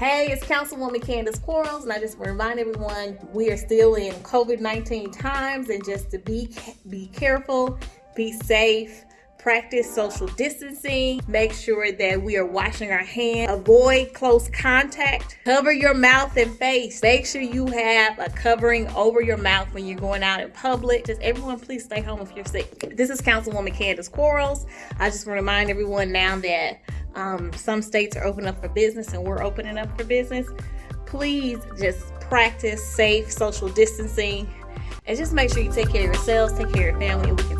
Hey, it's Councilwoman Candace Quarles, and I just want to remind everyone we are still in COVID 19 times and just to be, be careful, be safe practice social distancing, make sure that we are washing our hands, avoid close contact, cover your mouth and face. Make sure you have a covering over your mouth when you're going out in public. Just everyone, please stay home if you're sick. This is Councilwoman Candace Quarles. I just want to remind everyone now that um, some states are opening up for business and we're opening up for business. Please just practice safe social distancing and just make sure you take care of yourselves, take care of your family, and we can